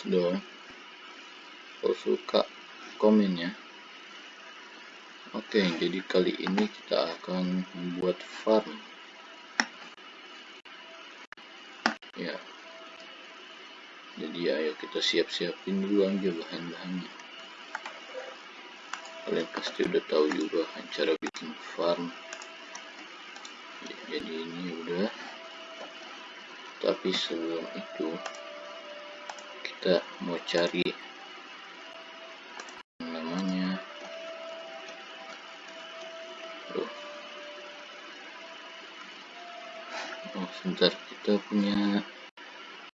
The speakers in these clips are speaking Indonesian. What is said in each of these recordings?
bagus dong kalau suka komen ya oke jadi kali ini kita akan membuat farm. Ya. Jadi ayo kita siap-siapin dulu aja bahan-bahannya. Kalian pasti udah tahu juga kan cara bikin farm. Jadi ini udah. Tapi sebelum itu kita mau cari namanya. Oh, oh sebentar kita punya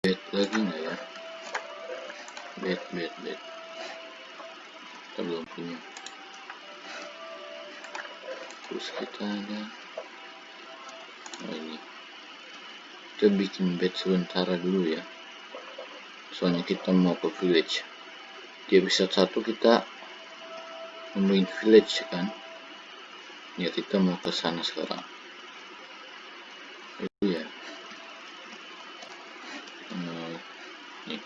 bed lagi nggak ya? Bed bed bed. Kita belum punya. Terus kita ada oh ini. Kita bikin bed sementara dulu ya soalnya kita mau ke village. Di episode satu kita nemuin village kan? Ya kita mau ke sana sekarang. Itu ya hmm, nih.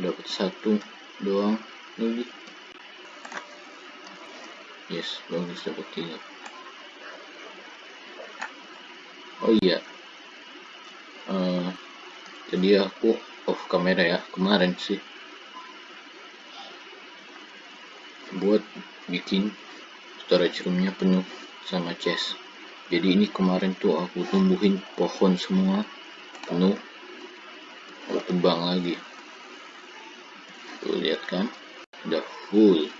Dapat satu doang lagi yes bagus tiga oh iya. Uh, tadi aku off kamera ya kemarin sih. Buat bikin storage roomnya penuh sama chest. Jadi ini kemarin tuh aku tumbuhin pohon semua penuh. Aku tebang lagi. Tuh lihat kan? Udah full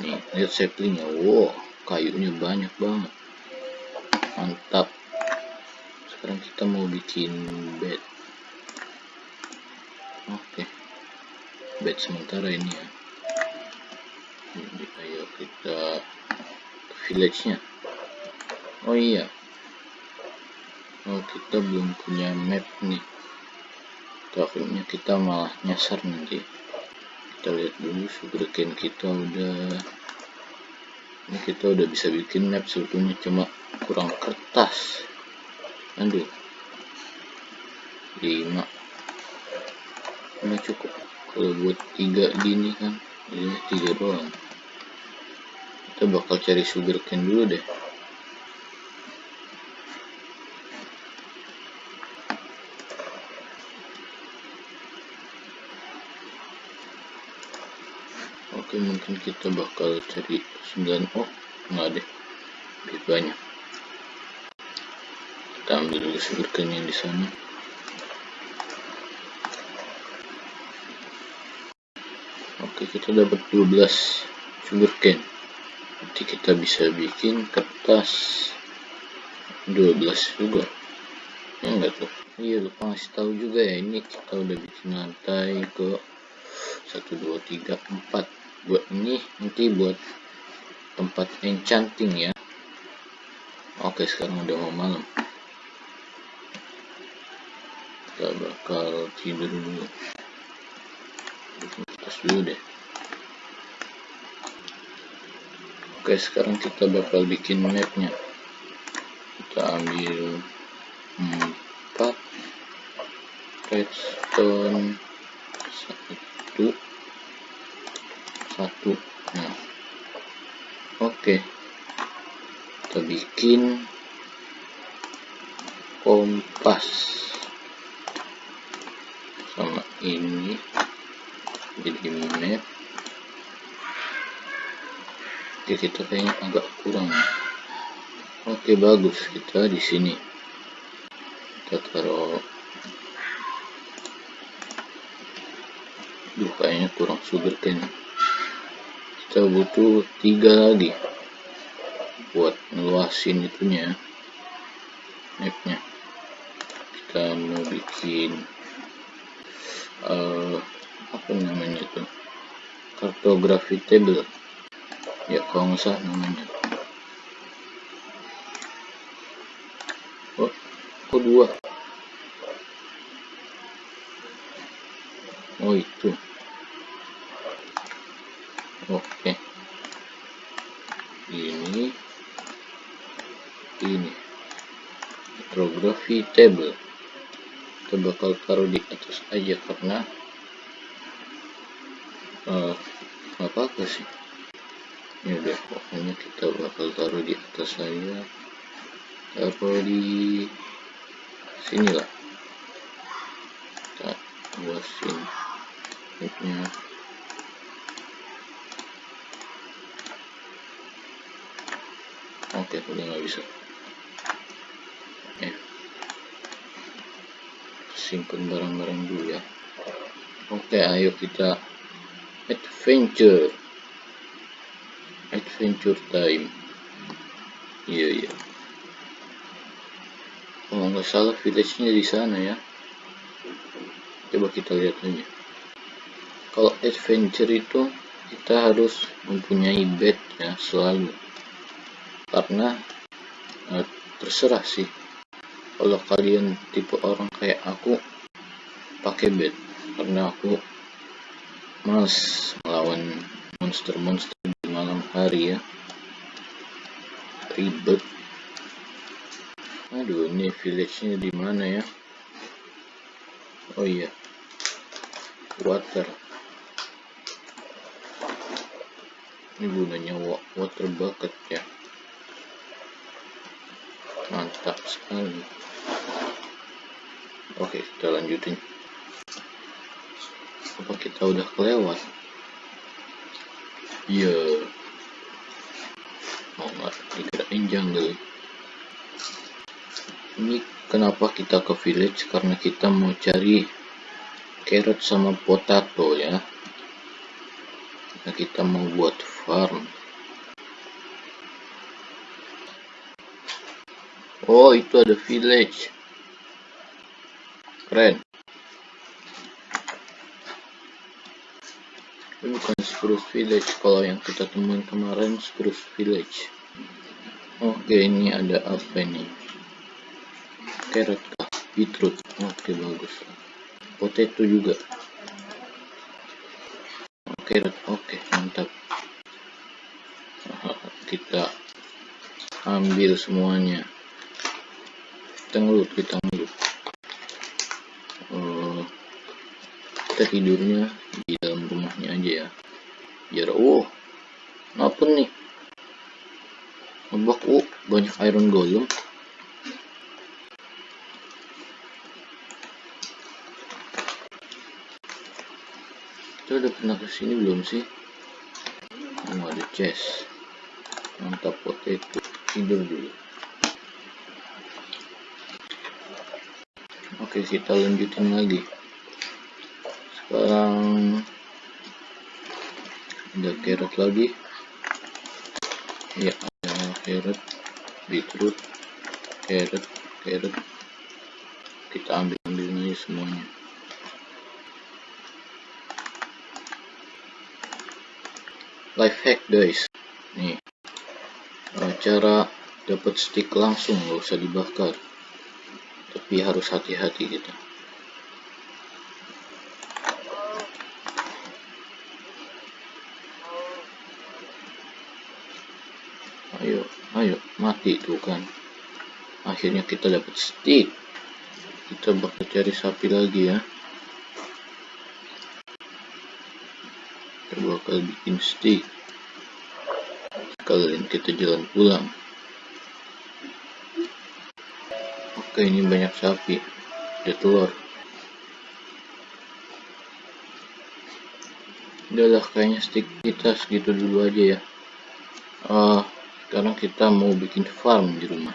nih lihat saplingnya wow kayunya banyak banget. Mantap. Sekarang kita mau bikin bed. Oke. Bed sementara ini ya. Jadi ayo kita ke village nya oh iya. Oh kita belum punya map nih. Takutnya kita malah nyasar nanti kita lihat dulu sugarcane kita udah ini kita udah bisa bikin map sebetulnya cuma kurang kertas. Aduh. 5 ini cukup. Kalau buat tiga gini kan ini tiga doang. Kita bakal cari sugarcane dulu deh oke mungkin kita bakal cari 9 oh enggak deh. Lebih banyak. Kita ambil yang di sana. Oke kita dapat 12 sugarcane. Nanti kita bisa bikin kertas 12 juga. Ya enggak tuh? Iya lupa ngasih tahu juga ya. Ini kita udah bikin lantai ke 1 2 3 4 buat ini nanti buat tempat enchanting ya. Oke sekarang udah mau malam. Kita bakal tidur dulu. Atas dulu deh. Oke sekarang kita bakal bikin mapnya. Kita ambil 4 redstone. Satu satu. Nah. Oke. Kita bikin kompas sama ini jadi map oke kita kayaknya agak kurang. Oke bagus. Kita di sini. Kita taruh. Duh, kayaknya kurang sugarcane kita butuh tiga lagi buat ngeluasin itunya mapnya. Kita mau bikin uh, apa namanya itu? Kartografi table. Ya kalau nggak salah namanya. Oh kok dua? Oh itu oke ini ini hydrography table. Kita bakal taruh di atas aja karena uh, apa apa sih. Ya udah pokoknya kita bakal taruh di atas saja taruh di sinilah kita luasin oke udah nggak bisa simpan barang-barang dulu ya. Oke ayo kita adventure. Adventure time. Iya iya. Kalau nggak salah village-nya di sana ya. Coba kita lihat aja. Kalau adventure itu kita harus mempunyai bed ya selalu. Karena eh, terserah sih kalau kalian tipe orang kayak aku pakai bed. Karena aku males melawan monster-monster di malam hari ya. Ribet. Aduh ini village nya di mana ya? Oh iya. Water. Ini gunanya water bucket ya mantap sekali. Oke kita lanjutin. Apa kita udah kelewat? Iya. Mau nggak dikirain jungle? Ini kenapa kita ke village? Karena kita mau cari carrot sama potato ya. Nah, kita mau buat farm oh itu ada village. Keren. Ini bukan Spruce Village. Kalau yang kita temuin kemarin Spruce Village. Oke ini ada apa ini? Carrot kah beetroot. Oke bagus. Potato juga. Carrot oke mantap. Kita ambil semuanya kita ngelut kita ngelut. Uh, kita tidurnya di dalam rumahnya aja ya. Biar oh apa nih. Ngebak oh banyak iron golem. Kita udah pernah ke sini belum sih? Oh ada chest. Mantap potato. Tidur dulu oke kita lanjutin lagi. Sekarang ada carrot lagi. Ya ada carrot beetroot carrot carrot. Kita ambil ambil aja semuanya. Life hack guys. Nih cara dapat stick langsung nggak usah dibakar tapi harus hati-hati kita ayo ayo mati tuh kan. Akhirnya kita dapat stick. Kita bakal cari sapi lagi ya. Kita bakal bikin stick. Sekalian kita jalan pulang ini banyak sapi. Ada telur. Udahlah kayaknya stick kita segitu dulu aja ya. Uh, sekarang kita mau bikin farm di rumah.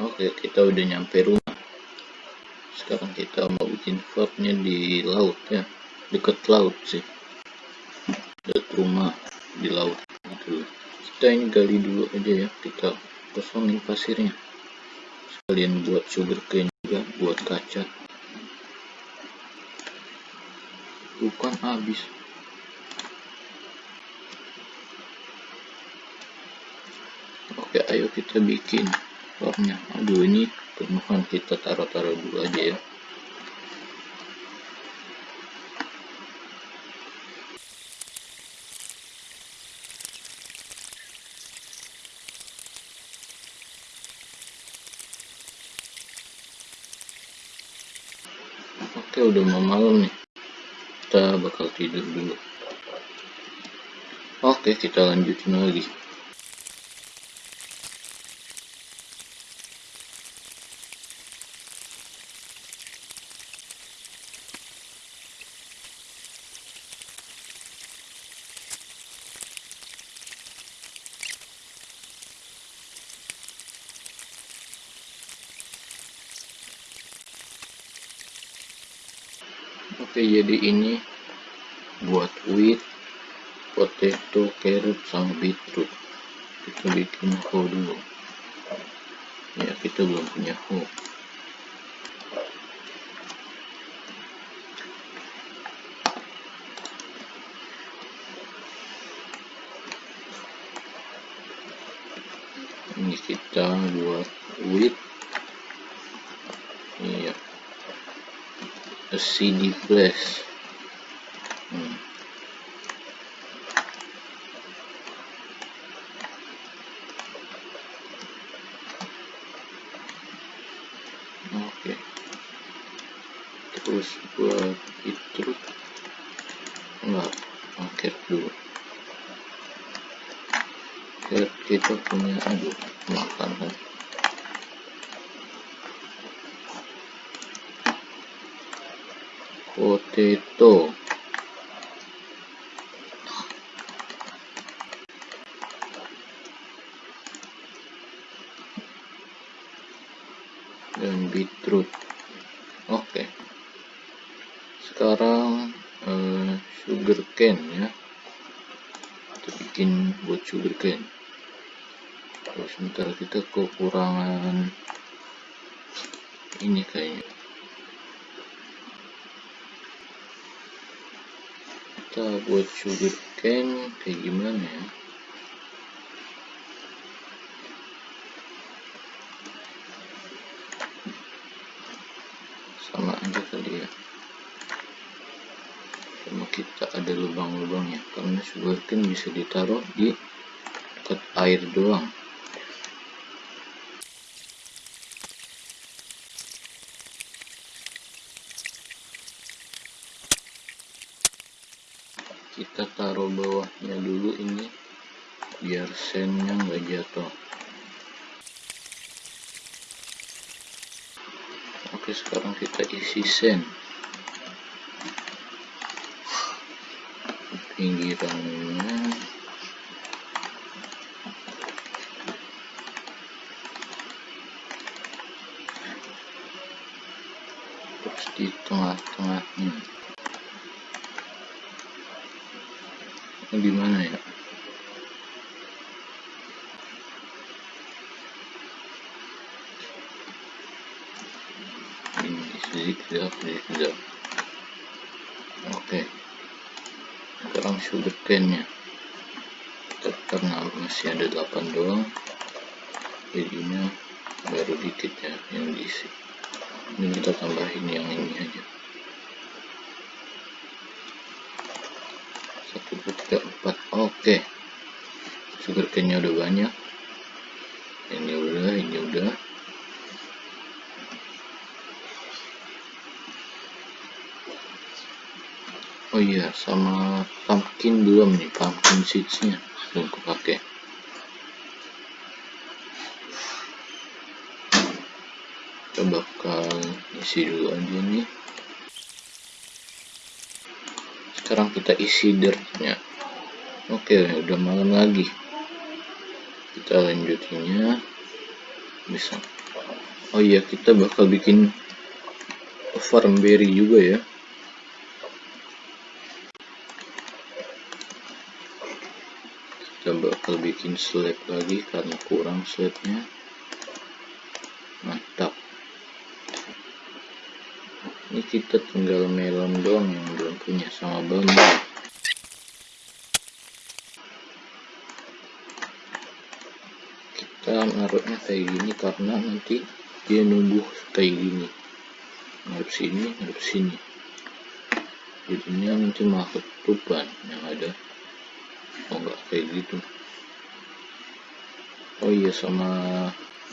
Oke kita udah nyampe rumah. Sekarang kita mau bikin farmnya di laut ya. Deket laut sih. Dekat rumah di laut gitu kita ini gali dulu aja ya. Kita kosongin pasirnya sekalian buat sugar cane juga buat kaca. Bukan habis. Oke ayo kita bikin formnya aduh ini penuhan kita taruh-taruh dulu aja ya oke udah mau malam nih. Kita bakal tidur dulu. Oke kita lanjutin lagi jadi ini buat wheat potato carrot sama beetroot. Kita bikin hoe dulu. Ya kita belum punya hoe. Ini kita buat wheat a CD press. Potato. Dan beetroot. Oke. Sekarang uh, sugar cane ya. Kita bikin buat sugar cane. Terus sebentar kita kekurangan ini kayaknya kita buat sugar cane kayak gimana ya? Sama aja kali ya. Cuma kita ada lubang-lubangnya karena sugar cane bisa ditaruh di dekat air doang kita taruh bawahnya dulu ini biar sennya nggak jatuh. Oke sekarang kita isi sen. Pinggirannya. Terus di tengah-tengahnya di mana ya? Ini zigzag zigzag oke sekarang sugar cane nya karena masih ada 8 doang. Jadinya baru dikit ya yang diisi. Ini kita tambahin yang ini aja satu dua tiga empat oke. Sugar cane udah banyak. Ini udah ini udah. Oh iya sama pumpkin belum nih pumpkin seeds nya belum kepake. Kita bakal isi dulu aja nih. Sekarang kita isi dirtnya oke udah malam lagi. Kita lanjutinnya bisa. Oh iya kita bakal bikin farm berry juga ya. Kita bakal bikin slab lagi karena kurang slabnya. Mantap. Ini kita tinggal melon doang yang belum punya sama bambu ngarutnya kayak gini karena nanti dia numbuh kayak gini. Ngarep sini ngarep sini. Jadinya nanti malah tuban yang ada. Oh enggak kayak gitu. Oh iya sama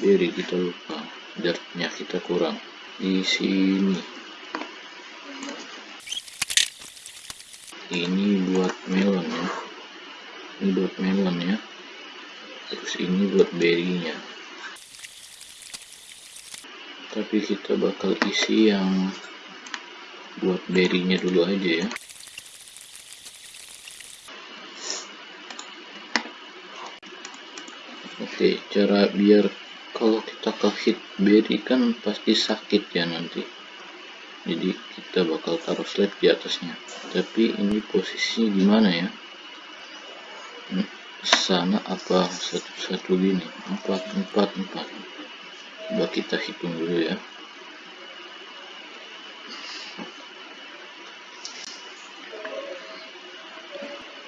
beri kita lupa. Dartnya kita kurang. Di sini. Ini buat melon ya. Ini buat melon ya terus ini buat berry-nya tapi kita bakal isi yang buat berry-nya dulu aja ya. Oke cara biar kalau kita ke hit berry kan pasti sakit ya nanti. Jadi kita bakal taruh slide di atasnya. Tapi ini posisinya gimana ya? Hmm, sana apa? Satu-satu gini empat empat empat. Coba kita hitung dulu ya.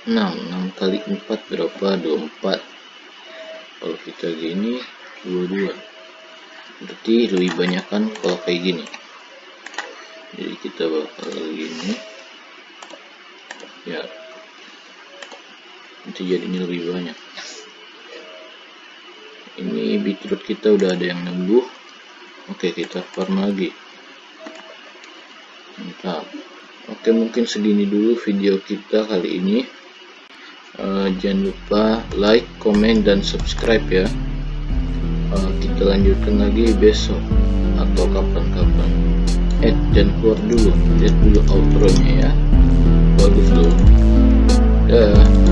6 6 kali 4 berapa? 24 kalau kita gini 22 berarti lebih banyak kan kalau kayak gini. Jadi kita bakal gini. Ya nanti jadinya lebih banyak. Ini beetroot kita udah ada yang nembuh. Oke kita farm lagi. Mantap. Oke mungkin segini dulu video kita kali ini. Uh, jangan lupa like, komen, dan subscribe ya. Uh, kita lanjutkan lagi besok atau kapan-kapan. Eh jangan keluar dulu. Lihat dulu outro nya ya. Bagus dulu dah